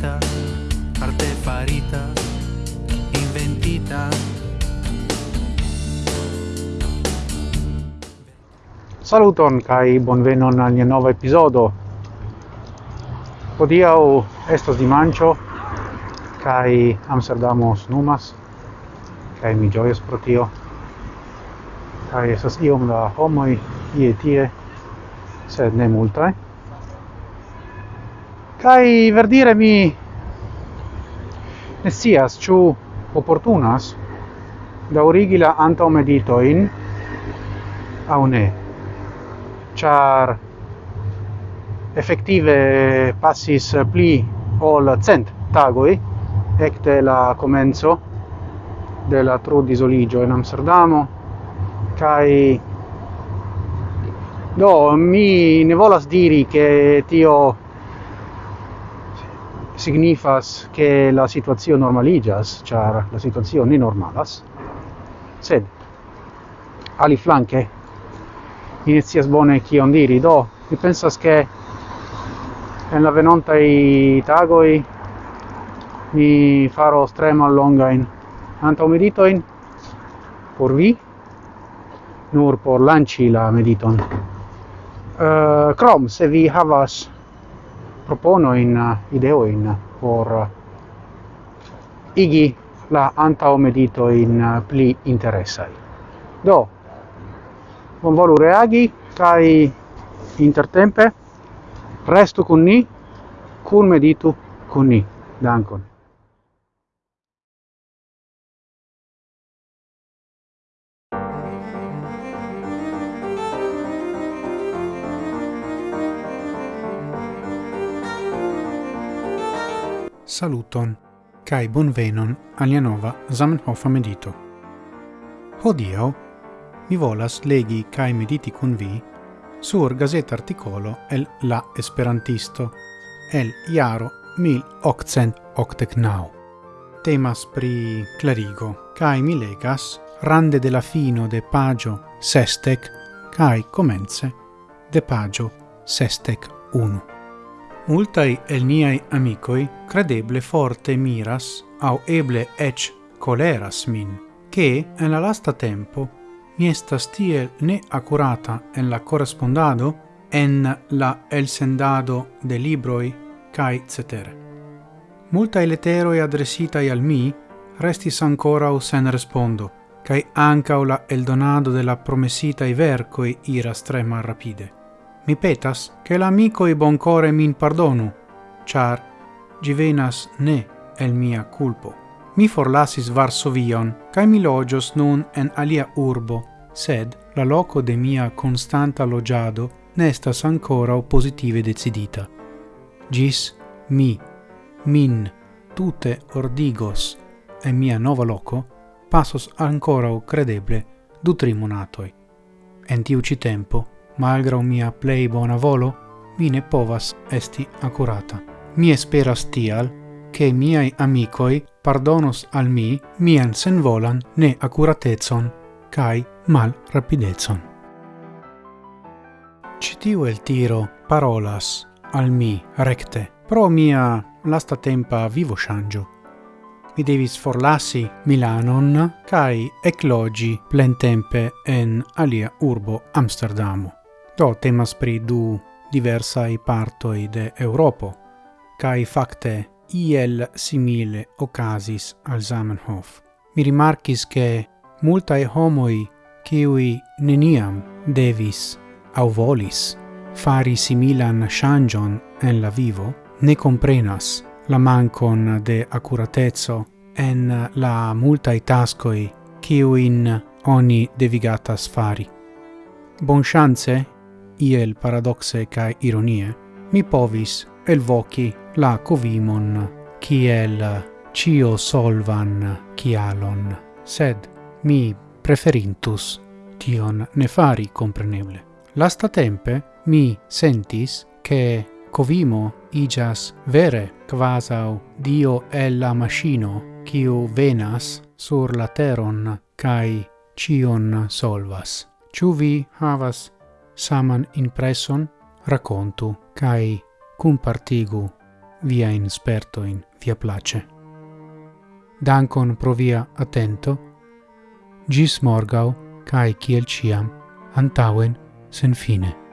farita arte farita, inventita. Saluton kai bonvenon al nia nova episodo. Hodiaŭ estas dimanĉo kai Amsterdamo snumas kai mi ĝojas pro tio. Kai estas iom da homoj ie tie, sed ne multaj. Kai verdire mi ne sias ĉu oportunas daŭrigi la antaŭmeditojn aŭ ne. char effettive passis pli ol cent tagoi ecte la comenzo de la trudisoliĝo in Amsterdamo kai do mi ne volas diri che tio signifas che la situazio normaligas, char la situazio ne normalas, sed ali flanque inizias bone kion diri, do mi pensas che en la venonta i tagoi mi faro strema longain antau meditoin por vi, nur por lanci la mediton. Eh, uh, crom, se vi havas propono in eh, ideo in eh, por eh, igi la antao meditoin pli interessai. Do, bonvolu reagi, kai intertempe restu con ni, kun meditu con ni. Dankon. saluton, kai bonvenon alia nova Zamenhofa medito. Hodio, mi volas legi kai mediti kun vi sur gazet articolo el La Esperantisto, el iaro 1889. Temas pri clarigo, kai mi legas rande de la fino de pagio sestec, kai comence de pagio sestec 1. Multai el niai amicoi credeble forte miras, au eble ec coleras min, che en la lasta tempo mi estas tiel ne accurata en la correspondado, en la elsendado de libroi, cae cetere. Multai leteroi adresitai al mi restis ancora o sen respondo, cae ancao la eldonado de la promesitai vercoi iras tre mar rapide. Mi petas che l'amicoi boncore min pardonu, char givenas ne el mia culpo. Mi forlasis Varsovion, cae mi logios nun en alia urbo, sed la loco de mia constanta logiado nestas ancora positive decidita. Gis mi, min, tute ordigos e mia nova loco passos ancora o credeble du trimonatoi. En tiu ci tempo malgrau mia plei bona volo, mi ne povas esti accurata. Mi esperas tial, che miai amicoi pardonos al mi mian senvolan ne accuratezon, cae mal rapidezon. Citiu el tiro parolas al mi recte, pro mia lasta tempa vivo shangio. Mi devis forlassi Milanon cae eclogi plentempe en alia urbo Amsterdamo. Do temas pri du diversai partoi de Europo, cae facte iel simile ocasis al Zamenhof. Mi rimarcis che multae homoi kiui neniam devis au volis fari similan shangion en la vivo, ne comprenas la mancon de accuratezzo en la multae tascoi ciuin oni devigatas fari. Bon chance iel paradoxe ca ironie, mi povis elvoci la covimon kiel cio solvan cialon, sed mi preferintus tion ne fari compreneble. Lasta tempe mi sentis che covimo igas vere quasau dio el la machino quiu venas sur la teron cae cion solvas. Ciu vi havas saman impresson partigu via compartigu sperto in via place. Dankon pro via attento, gis morgau cae kiel ciam antauen sen fine.